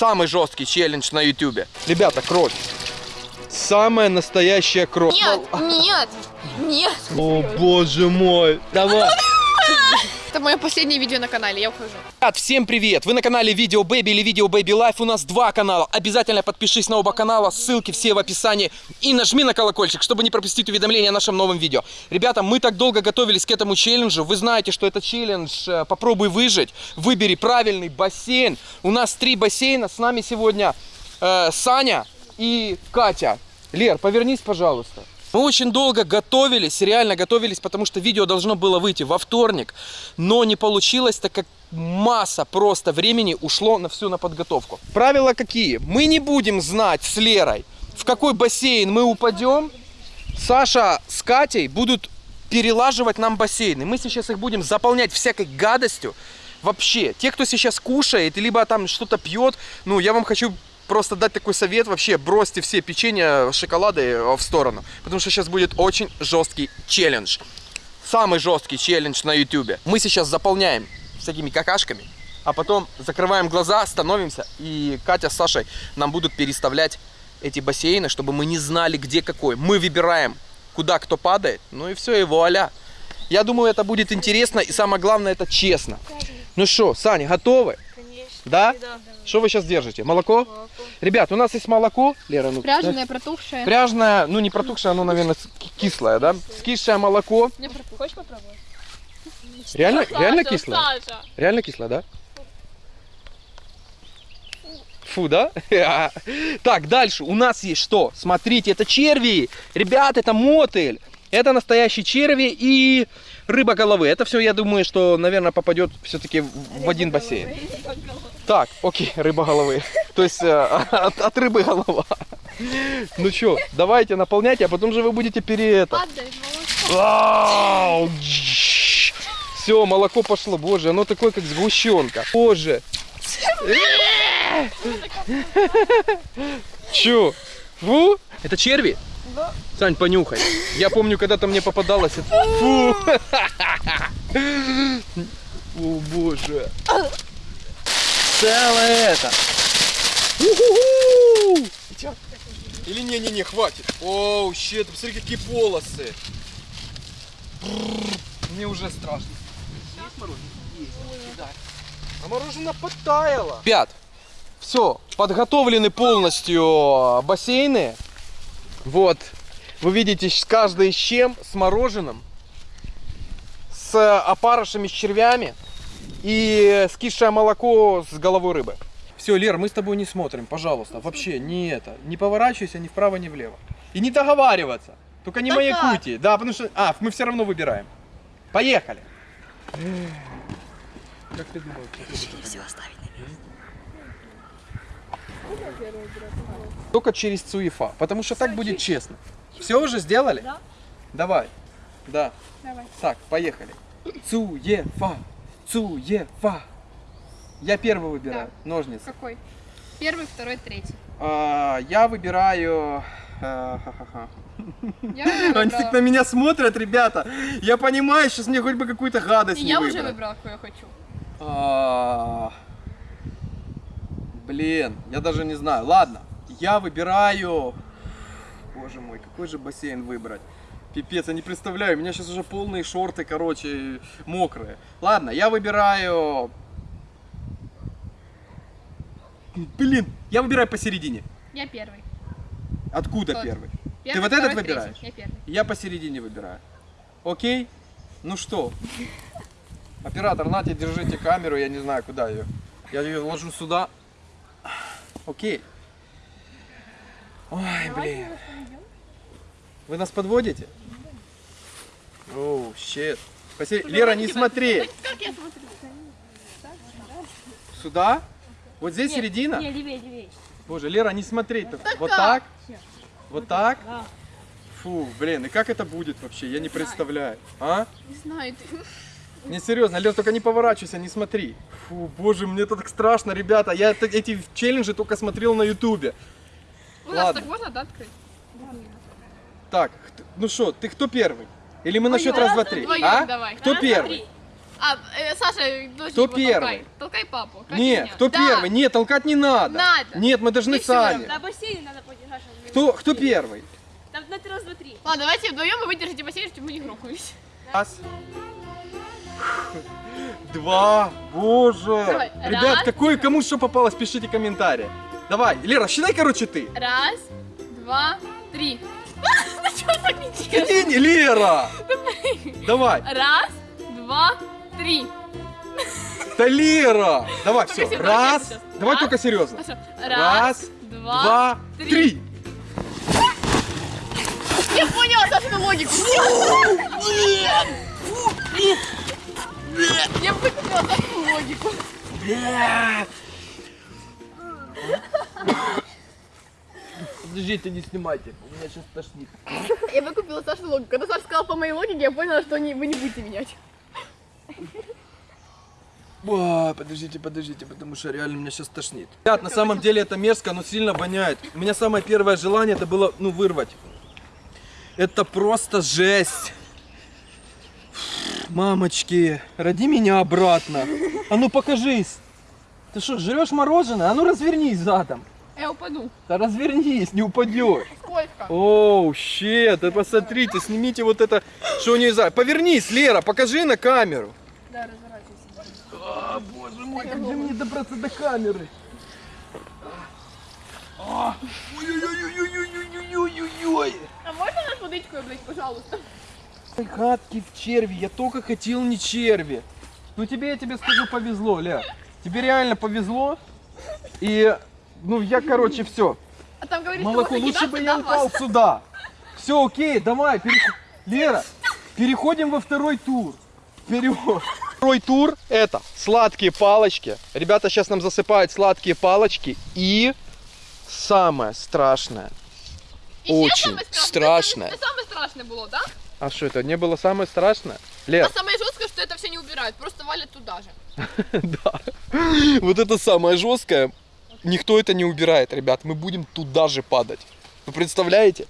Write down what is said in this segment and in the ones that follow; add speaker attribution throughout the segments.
Speaker 1: Самый жесткий челлендж на ютубе. Ребята, кровь. Самая настоящая кровь.
Speaker 2: Нет, нет, нет.
Speaker 1: О боже мой. Давай.
Speaker 2: Это мое последнее видео на канале, я ухожу.
Speaker 1: Ребят, всем привет! Вы на канале Видео Baby или Видео Baby Life. У нас два канала. Обязательно подпишись на оба канала, ссылки все в описании. И нажми на колокольчик, чтобы не пропустить уведомления о нашем новом видео. Ребята, мы так долго готовились к этому челленджу. Вы знаете, что это челлендж э, «Попробуй выжить». Выбери правильный бассейн. У нас три бассейна. С нами сегодня э, Саня и Катя. Лер, повернись, пожалуйста. Мы очень долго готовились, реально готовились, потому что видео должно было выйти во вторник, но не получилось, так как масса просто времени ушло на всю на подготовку. Правила какие? Мы не будем знать с Лерой, в какой бассейн мы упадем. Саша с Катей будут перелаживать нам бассейны. Мы сейчас их будем заполнять всякой гадостью. Вообще, те, кто сейчас кушает, либо там что-то пьет, ну, я вам хочу просто дать такой совет, вообще бросьте все печенье, шоколады э, в сторону, потому что сейчас будет очень жесткий челлендж. Самый жесткий челлендж на ютубе. Мы сейчас заполняем всякими какашками, а потом закрываем глаза, становимся, и Катя с Сашей нам будут переставлять эти бассейны, чтобы мы не знали, где какой. Мы выбираем, куда кто падает, ну и все, и вуаля. Я думаю, это будет интересно, и самое главное, это честно. Ну что, Саня, готовы? Да? Что вы сейчас держите? Молоко? Ребят, у нас есть молоко. Лера, ну,
Speaker 2: Пряженое, протухшее.
Speaker 1: Пряжное, ну не протухшее, оно, наверное, кислое, да? Скисшее молоко.
Speaker 2: Не. Хочешь попробовать?
Speaker 1: Реально, реально кислое?
Speaker 2: Саша.
Speaker 1: Реально кислое, да? Фу, да? Так, дальше у нас есть что? Смотрите, это черви. Ребят, это мотыль. Это настоящие черви и рыба головы. Это все, я думаю, что, наверное, попадет все-таки в один бассейн. Так, окей, рыба головы. То есть э, от, от рыбы голова. Ну что, давайте наполняйте, а потом же вы будете пере это. Все, молоко пошло. Боже, оно такое, как сгущенка. Боже. Че? Фу? Это черви?
Speaker 2: Да.
Speaker 1: Сань, понюхай. Я помню, когда-то мне попадалось. это- Фу! О, боже. Целое это. У-ху-ху! Или не-не-не, хватит. Оу, щет, посмотри, какие полосы. Мне уже страшно. Есть мороженое? Есть. А мороженое подтаяло. Ребят, все, подготовлены полностью бассейны. Вот, вы видите, с каждый с чем, с мороженым, с опарышами, с червями и скисшее молоко с головой рыбы. Все, Лер, мы с тобой не смотрим, пожалуйста, вообще не это, не поворачивайся ни вправо, ни влево. И не договариваться, только не
Speaker 2: Да
Speaker 1: маякуйте, да, потому что, а, мы все равно выбираем. Поехали. Как ты думал?
Speaker 2: Все оставить
Speaker 1: Только через Цуефа, потому что так будет честно. Все уже сделали?
Speaker 2: Да.
Speaker 1: Давай. Да.
Speaker 2: Давай.
Speaker 1: Так, поехали. Цуефа. Цуефа. Я первый выбираю. Ножницы.
Speaker 2: Какой? Первый, второй, третий.
Speaker 1: А, я выбираю... а.
Speaker 2: Я уже
Speaker 1: Они так на меня смотрят, ребята. Я понимаю, сейчас мне хоть бы какую-то гадость
Speaker 2: И
Speaker 1: не
Speaker 2: я уже
Speaker 1: выбрать.
Speaker 2: выбрала, какой я хочу.
Speaker 1: А, Блин, я даже не знаю. Ладно, я выбираю... Боже мой, какой же бассейн выбрать? Пипец, я не представляю, у меня сейчас уже полные шорты, короче, мокрые. Ладно, я выбираю... Блин, я выбираю посередине.
Speaker 2: Я первый.
Speaker 1: Откуда
Speaker 2: Тот.
Speaker 1: первый?
Speaker 2: Первый,
Speaker 1: вот этот
Speaker 2: второй, третий.
Speaker 1: выбираешь?
Speaker 2: Я первый.
Speaker 1: Я посередине выбираю. Окей? Ну что? Оператор, нате, держите камеру, я не знаю, куда ее. Я ее ложу сюда. Окей. Ой, блин. Вы нас подводите? Оу, щет. Посер- Лера, не смотри.
Speaker 2: Как я смотрю?
Speaker 1: Сюда? Вот здесь середина?
Speaker 3: Не, левее, левее.
Speaker 1: Боже, Лера, не смотреть. Вот так? Вот так?
Speaker 3: Да.
Speaker 1: Фу, блин, и как это будет вообще? Я не представляю. А?
Speaker 2: Не знаю, ты...
Speaker 1: Не серьезно, Лер, только не поворачивайся, не смотри. Фу, боже, мне это так страшно, ребята. Я эти челленджи только смотрел на ютубе.
Speaker 2: У нас
Speaker 1: Ладно.
Speaker 2: так можно, да, открыть?
Speaker 1: Так, ну что, ты кто первый? Или мы на счет раз, два, три?
Speaker 2: Вдвоем
Speaker 1: А?
Speaker 2: давай.
Speaker 1: Кто
Speaker 3: Раз,
Speaker 1: первый?
Speaker 3: два,
Speaker 2: А, э, Саша, дочь
Speaker 1: Кто
Speaker 2: его
Speaker 1: первый?
Speaker 2: толкай. Толкай папу. как
Speaker 1: Нет,
Speaker 2: меня.
Speaker 1: кто
Speaker 2: Да.
Speaker 1: первый? Нет, толкать не надо.
Speaker 2: Надо.
Speaker 1: Нет, мы должны
Speaker 2: Ты
Speaker 1: сами.
Speaker 3: На бассейне надо подержать.
Speaker 1: Кто, кто первый?
Speaker 3: Там на раз, два, три.
Speaker 2: Ладно, давайте вдвоем вы выдержите бассейн, чтобы мы не грохнулись.
Speaker 1: Раз. Два. Боже.
Speaker 2: Давай.
Speaker 1: Ребят,
Speaker 2: Раз.
Speaker 1: какое кому что попалось, пишите комментарии. Давай, Лера, считай, короче, ты.
Speaker 2: Раз, два, три. Не?
Speaker 1: Не, Лера. Давай.
Speaker 2: Раз, два, три.
Speaker 1: Да Лера. Давай, все. Раз. Давай только серьезно. Раз,
Speaker 2: два, три. Я поняла Сашину логику. Я выкупила Сашину логику.
Speaker 1: Подождите, не снимайте, у меня сейчас тошнит.
Speaker 2: Я выкупила Сашину логику. Когда Саша сказал по моей логике, я поняла, что не- вы не будете менять.
Speaker 1: Ой, подождите, подождите, потому что реально меня сейчас тошнит. Ребят, на самом деле это мерзко, но сильно воняет. У меня самое первое желание это было, ну, вырвать. Это просто жесть. Мамочки, роди меня обратно. А ну покажись. Ты что, жрешь мороженое? А ну развернись задом.
Speaker 2: Я упаду.
Speaker 1: Да развернись, не упадешь.
Speaker 2: Сколько?
Speaker 1: Оу, щет, да посмотрите, снимите вот это, что у нее за... Повернись, Лера, покажи на камеру.
Speaker 2: Да, разворачивайся.
Speaker 1: А, боже мой, как же мне добраться до камеры? А, Ой-ой-ой-ой-ой-ой-ой-ой-ой.
Speaker 2: А можно нас водичку, блядь, пожалуйста?
Speaker 1: Ой, Гадкий в черви, я только хотел не черви. Ну тебе, я тебе скажу, повезло, Ля. Тебе реально повезло. И, ну я, короче, все.
Speaker 2: А там говорит,
Speaker 1: Молоко, лучше бы я
Speaker 2: на вас.
Speaker 1: упал сюда. Все, окей, давай, переход... Лера, переходим во второй тур. Вперед. Второй тур это сладкие палочки. Ребята сейчас нам засыпают сладкие палочки. И самое страшное.
Speaker 2: Ще
Speaker 1: Очень
Speaker 2: страшне. Це, це саме страшне було, да?
Speaker 1: А что это, не было самое страшное?
Speaker 2: А
Speaker 1: Лер,
Speaker 2: самое жесткое, что это все не убирают, просто валят туда же.
Speaker 1: да. Вот это самое жесткое. Никто это не убирает, ребят. Мы будем туда же падать. Вы представляете?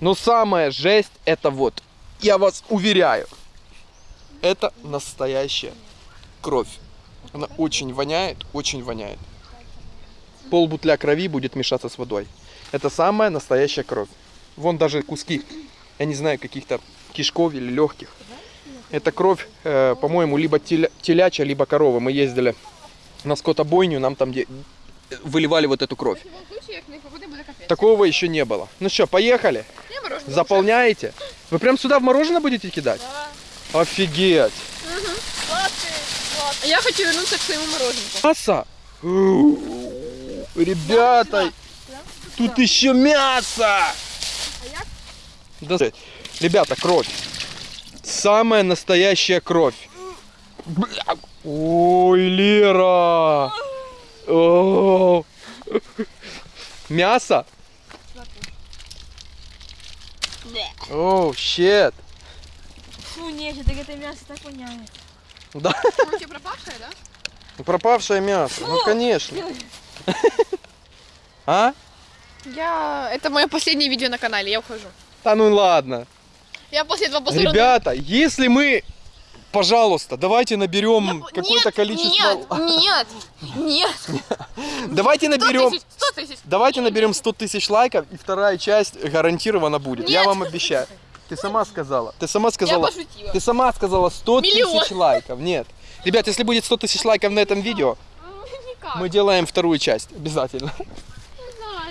Speaker 1: Но самая жесть это вот. Я вас уверяю. Это настоящая кровь. Она очень воняет, очень воняет. Пол бутля крови будет мешаться с водой. Это самая настоящая кровь. Вон даже куски, я не знаю, каких-то кишков или легких. Это кровь, э, по-моему, либо теля- телячья, либо корова. Мы ездили на скотобойню, нам там выливали вот эту кровь. Такого еще не было. Ну что, поехали?
Speaker 2: Я.
Speaker 1: Заполняете? Вы прям сюда в мороженое будете кидать?
Speaker 2: Да.
Speaker 1: Офигеть!
Speaker 2: Сладкий. Я хочу вернуться к своему мороженку.
Speaker 1: Мясо! Ребята, тут еще мясо! Да, ребята, кровь. Самая настоящая кровь. Бля. Ой, Лера! О. Мясо? Оу, щет.
Speaker 3: Фу, нет, так это мясо так воняет.
Speaker 1: Да,
Speaker 2: Оно у тебя пропавшее, да?
Speaker 1: пропавшее мясо. Ну, конечно. А?
Speaker 2: Я... Это мое последнее видео на канале, я ухожу.
Speaker 1: Да ну ладно.
Speaker 2: Я после этого посмотрю...
Speaker 1: Ребята, если мы, пожалуйста, давайте наберем какое-то
Speaker 2: Нет,
Speaker 1: количество...
Speaker 2: Нет, нет, нет.
Speaker 1: Давайте
Speaker 2: 100
Speaker 1: наберем...
Speaker 2: тысяч, 100 тысяч.
Speaker 1: Давайте наберем 100 тысяч лайков, и вторая часть гарантированно будет. Я
Speaker 2: Нет.
Speaker 1: вам обещаю. Ты сама сказала. Ты сама
Speaker 2: Я
Speaker 1: сказала. Ты сама сказала 100
Speaker 2: Миллион.
Speaker 1: тысяч лайков. Нет. Ребят, если будет 100 тысяч лайков на этом видео,
Speaker 2: Никак.
Speaker 1: мы делаем вторую часть. Обязательно.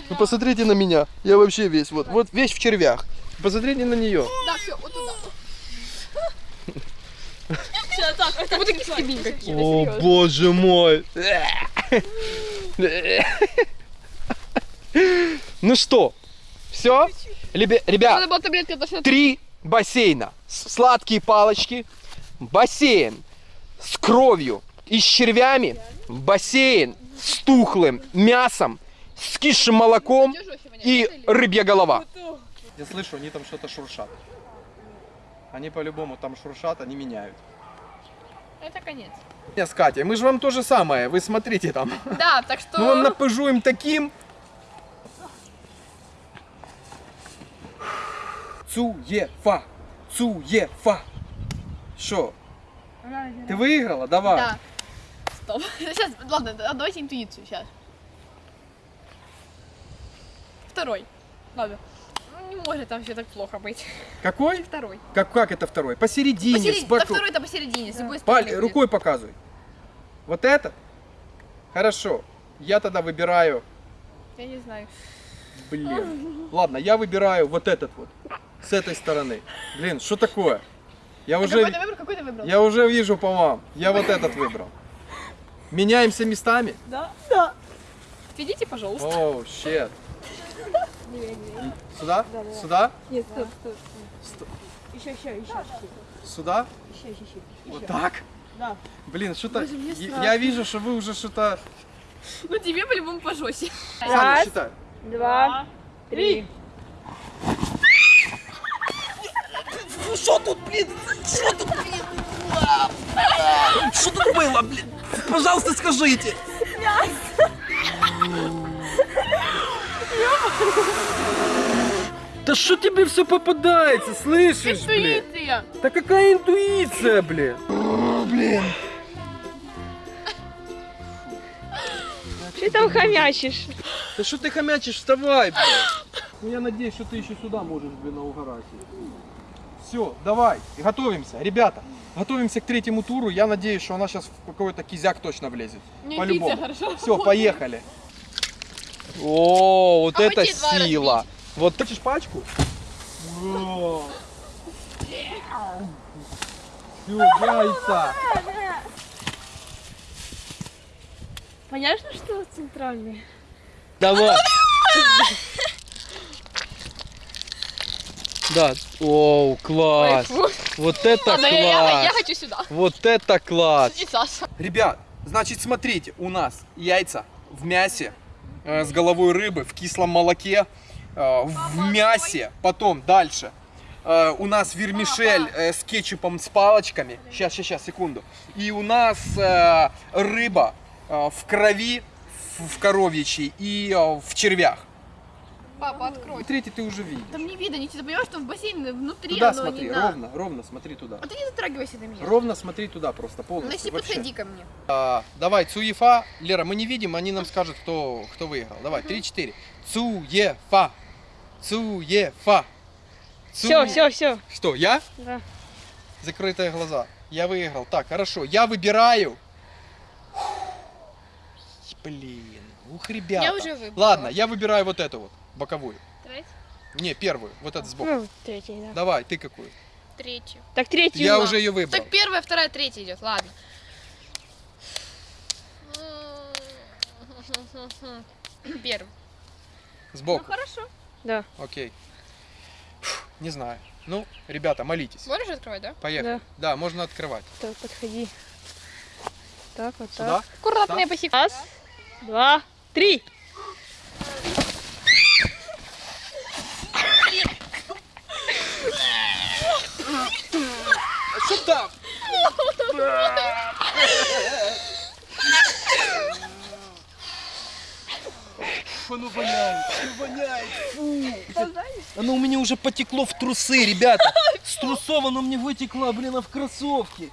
Speaker 1: Вы посмотрите на меня. Я вообще весь, вот, вот весь в червях. Посмотрите на нее.
Speaker 2: Да, все, вот туда.
Speaker 3: Все, так, вот так.
Speaker 2: будто кистебинь какие-то,
Speaker 1: О, боже мой. Ну что, все? Ребят, три бассейна. Сладкие палочки, бассейн с кровью и с червями, бассейн с тухлым мясом, с кисшим молоком и рыбья голова. Я слышу, они там что-то шуршат. Они по-любому там шуршат, они меняют.
Speaker 2: Это конец.
Speaker 1: Не, с Катей, мы же вам то же самое, вы смотрите там.
Speaker 2: Да, так что...
Speaker 1: Мы вам напыжуем таким. Цуефа. Цуефа. Что? Ты выиграла? Давай.
Speaker 2: Да. Стоп. Сейчас, ладно, да- давайте интуицию сейчас. Второй. Ладно. Не может там все так плохо быть.
Speaker 1: Какой?
Speaker 2: Второй.
Speaker 1: Как, как это второй? Посередине,
Speaker 2: Посередине.
Speaker 1: с
Speaker 2: Да
Speaker 1: боку.
Speaker 2: второй-то посередине, с любой
Speaker 1: Паль-
Speaker 2: стороны.
Speaker 1: рукой показывай. Вот этот? Хорошо. Я тогда выбираю...
Speaker 2: Я не знаю.
Speaker 1: Блин. Ладно, я выбираю вот этот вот. С этой стороны. Блин, что такое? Я
Speaker 2: А
Speaker 1: уже,
Speaker 2: какой ты выбрал? Какой ты выбрал?
Speaker 1: я уже вижу по вам. Я вот этот выбрал. Меняемся местами?
Speaker 3: Да? Да.
Speaker 2: Отведите, пожалуйста.
Speaker 1: Оу, щет. Сюда? Сюда?
Speaker 3: Нет, стоп, стоп. стоп. Еще, еще, еще.
Speaker 1: Сюда?
Speaker 3: Еще, еще, еще.
Speaker 1: Вот так?
Speaker 3: Да.
Speaker 1: Блин, что-то... Я- вижу, что вы уже что-то...
Speaker 2: Ну тебе по-любому пожестче.
Speaker 3: Раз.
Speaker 1: считай.
Speaker 3: Два, три.
Speaker 1: Что тут, блин? Что тут, блин? Что тут было, блин? Пожалуйста, скажите. Да что тебе все попадается, слышишь, блин?
Speaker 2: Интуиция.
Speaker 1: Да какая интуиция, блин? Блин.
Speaker 3: Ты там хомячишь.
Speaker 1: Да что ты хомячишь, вставай, блин. Ну я надеюсь, что ты еще сюда можешь, блин, наугорать. Все, давай, готовимся. Ребята, готовимся к третьему туру. Я надеюсь, что она сейчас в какой-то кизяк точно влезет.
Speaker 2: Мне
Speaker 1: По-любому. Все,
Speaker 2: работает.
Speaker 1: поехали. О, вот
Speaker 2: А
Speaker 1: это сила. Вот хочешь пачку? Все, яйца.
Speaker 3: Понятно, что центральный?
Speaker 1: Давай. Да, оу, класс.
Speaker 2: Ой,
Speaker 1: Вот это
Speaker 2: Ладно, я, я- я
Speaker 1: класс.
Speaker 2: хочу сюда.
Speaker 1: Вот это класс.
Speaker 2: Саша.
Speaker 1: Ребят, значит, смотрите, у нас яйца в мясе с головой рыбы, в кислом молоке, э, в мясе. Потом дальше. Э, у нас вермишель э, с кетчупом с палочками. Сейчас, сейчас, сейчас, секунду. И у нас э, рыба э, в крови, в, коровьячей и э, в червях.
Speaker 2: Папа, открой.
Speaker 1: Третий ты уже видишь.
Speaker 2: Там не видно, ничего. Ты понимаешь, что в бассейне внутри
Speaker 1: Туда
Speaker 2: оно
Speaker 1: смотри,
Speaker 2: не на-
Speaker 1: ровно, ровно смотри туда.
Speaker 2: А ты не затрагивайся на меня.
Speaker 1: Ровно смотри туда просто полностью.
Speaker 2: если
Speaker 1: вообще.
Speaker 2: подходи ко мне.
Speaker 1: А, давай, Цуефа. Лера, мы не видим, они нам скажут, кто, кто выиграл. Давай, 3-4. Цуефа. Цуефа. Цу-
Speaker 3: Все, все, все.
Speaker 1: Что, я?
Speaker 3: Да.
Speaker 1: Закрытые глаза. Я выиграл. Так, хорошо. Я выбираю. Блин, ух, ребята.
Speaker 2: Я уже выбрала.
Speaker 1: Ладно, я выбираю вот эту вот, боковую.
Speaker 2: Третий.
Speaker 1: Не, первую, вот эту сбоку.
Speaker 3: Ну, третий, да.
Speaker 1: Давай, ты какую?
Speaker 2: Третий.
Speaker 3: Так третий.
Speaker 1: Я уже ее выбрал.
Speaker 2: Так первая, вторая, третья идет. Ладно. Первый.
Speaker 1: Сбоку.
Speaker 2: Ну хорошо.
Speaker 3: Да.
Speaker 1: Окей. Фух, Не знаю. Ну, ребята, молитесь.
Speaker 2: Можешь открывать, да?
Speaker 1: Поехали. Да, можно открывать.
Speaker 3: Так, подходи. Так, вот
Speaker 1: Сюда?
Speaker 3: так.
Speaker 2: Аккуратно,
Speaker 1: Да.
Speaker 2: я посек.
Speaker 3: Раз, два, три.
Speaker 1: Там? Оно воняет, оно воняет, фу. Оно у меня уже потекло в трусы, ребята. С трусов оно мне вытекло, блин, а в кроссовки.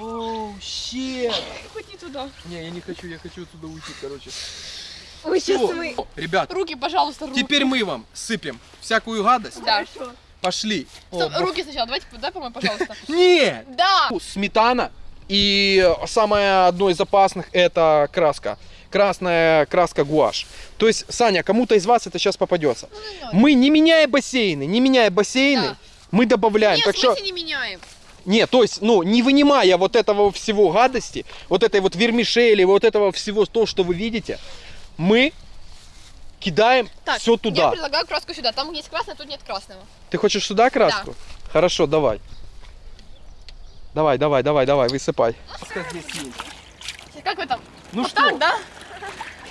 Speaker 1: Оу, щет.
Speaker 2: Ходи туда.
Speaker 1: Не, я не хочу, я хочу отсюда уйти, короче.
Speaker 3: Ой, сейчас мы...
Speaker 1: Ребят,
Speaker 2: Руки, пожалуйста, руки.
Speaker 1: теперь мы вам сыпем всякую гадость.
Speaker 2: Да.
Speaker 1: Пошли. О,
Speaker 2: Стоп,
Speaker 1: бог.
Speaker 2: руки сначала. Давайте, дай помой, пожалуйста.
Speaker 1: Нет!
Speaker 2: Да.
Speaker 1: Сметана. И самое одно из опасных это краска. Красная краска гуашь. То есть, Саня, кому-то из вас это сейчас попадется. Мы, не меняя бассейны, не меняя бассейны,
Speaker 2: Да.
Speaker 1: мы добавляем.
Speaker 2: Нет,
Speaker 1: так что,
Speaker 2: не меняем.
Speaker 1: нет, то есть, ну, не вынимая вот этого всего гадости, вот этой вот вермишели, вот этого всего, то, что вы видите, мы кидаем
Speaker 2: Так,
Speaker 1: все
Speaker 2: я
Speaker 1: туда.
Speaker 2: предлагаю краску сюда. Там есть красная, тут нет красного.
Speaker 1: Ты хочешь сюда краску? Хорошо, давай. Давай, давай, давай, давай, высыпай.
Speaker 2: Как вы там?
Speaker 1: Ну
Speaker 2: вот
Speaker 1: что?
Speaker 2: так, да?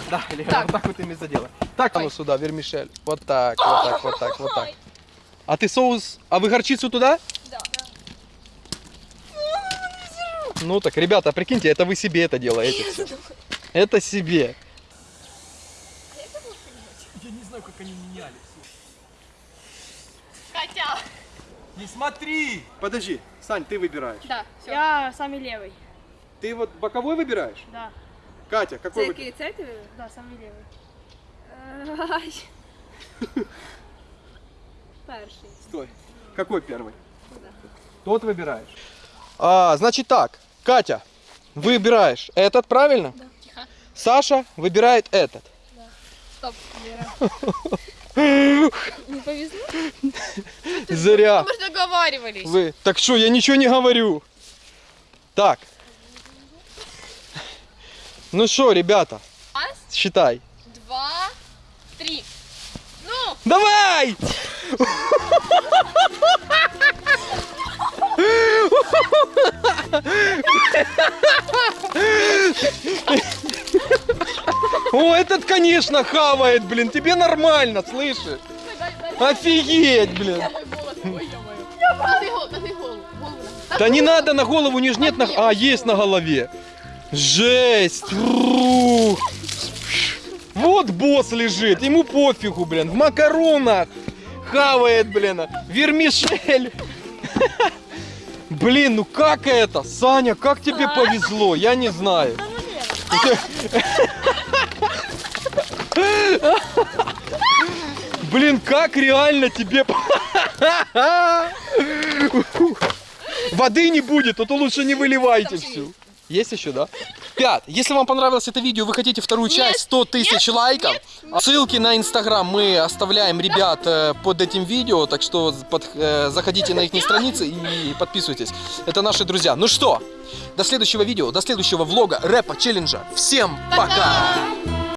Speaker 1: Да, Лера,
Speaker 2: Так.
Speaker 1: вот так вот ими задела. Так, а ну сюда, вермишель. Вот так, вот так, вот так, вот так. А ты соус, а вы горчицу туда?
Speaker 2: Да.
Speaker 1: Ну так, ребята, прикиньте, это вы себе это делаете все. Это себе. Знаю, как они меняли.
Speaker 2: Катя.
Speaker 1: Не смотри! Подожди, Сань, ты выбираешь.
Speaker 2: Да, все.
Speaker 3: Я самый левый.
Speaker 1: Ты вот боковой выбираешь?
Speaker 3: Да.
Speaker 1: Катя, какой выбираешь?
Speaker 2: це ти?
Speaker 3: Да, самый левый.
Speaker 2: Перший.
Speaker 1: Стой. Какой первый? Тот выбираешь. А, значит так, Катя, выбираешь этот, правильно?
Speaker 2: Да. Тихо.
Speaker 1: Саша выбирает этот.
Speaker 2: Стоп.
Speaker 3: Не повезло?
Speaker 1: Зря.
Speaker 2: Мы же договаривались.
Speaker 1: Вы. Так что, я ничего не говорю. Так. Ну что, ребята,
Speaker 2: Раз,
Speaker 1: считай.
Speaker 2: два, три. Ну!
Speaker 1: Давай! О, этот, конечно, хавает, блин. Тебе нормально, слышишь? Офигеть, блин. Да не надо на голову, не ж нет на... А, есть на голове. Жесть. Вот босс лежит, ему пофигу, блин. В макаронах хавает, блин. Вермишель. Блин, ну как это? Саня, как тебе повезло? Я не знаю. Блин, как реально тебе... Воды не будет, а то лучше не выливайте всю. Есть еще, да? Пят, если вам понравилось это видео, вы хотите вторую часть, 100 тысяч лайков, ссылки на инстаграм мы оставляем, ребят, э, под этим видео, так что под- э, заходите на их страницы и подписывайтесь. Это наши друзья. Ну что, до следующего видео, до следующего влога, рэпа, челленджа. Всем пока!
Speaker 2: Пока!